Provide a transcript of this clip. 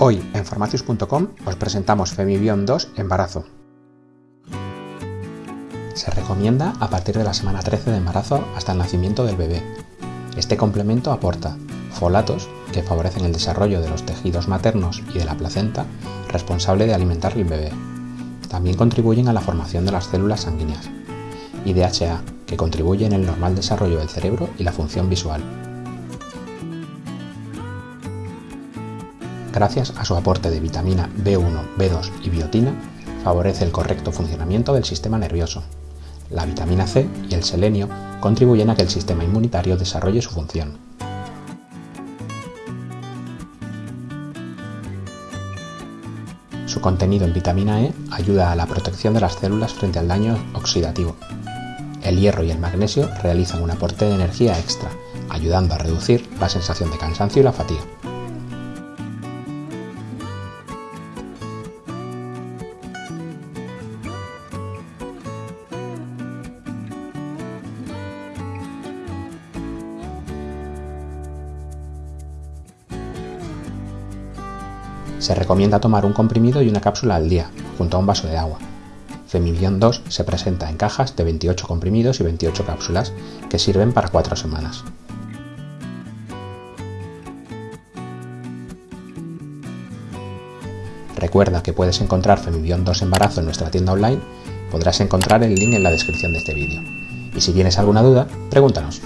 Hoy en farmacius.com os presentamos Femibion 2 Embarazo. Se recomienda a partir de la semana 13 de embarazo hasta el nacimiento del bebé. Este complemento aporta folatos que favorecen el desarrollo de los tejidos maternos y de la placenta responsable de alimentar al bebé. También contribuyen a la formación de las células sanguíneas. Y DHA, que contribuye en el normal desarrollo del cerebro y la función visual. Gracias a su aporte de vitamina B1, B2 y biotina, favorece el correcto funcionamiento del sistema nervioso. La vitamina C y el selenio contribuyen a que el sistema inmunitario desarrolle su función. Su contenido en vitamina E ayuda a la protección de las células frente al daño oxidativo. El hierro y el magnesio realizan un aporte de energía extra, ayudando a reducir la sensación de cansancio y la fatiga. Se recomienda tomar un comprimido y una cápsula al día, junto a un vaso de agua. Femibion 2 se presenta en cajas de 28 comprimidos y 28 cápsulas, que sirven para 4 semanas. Recuerda que puedes encontrar Femibion 2 Embarazo en nuestra tienda online, podrás encontrar el link en la descripción de este vídeo. Y si tienes alguna duda, pregúntanos.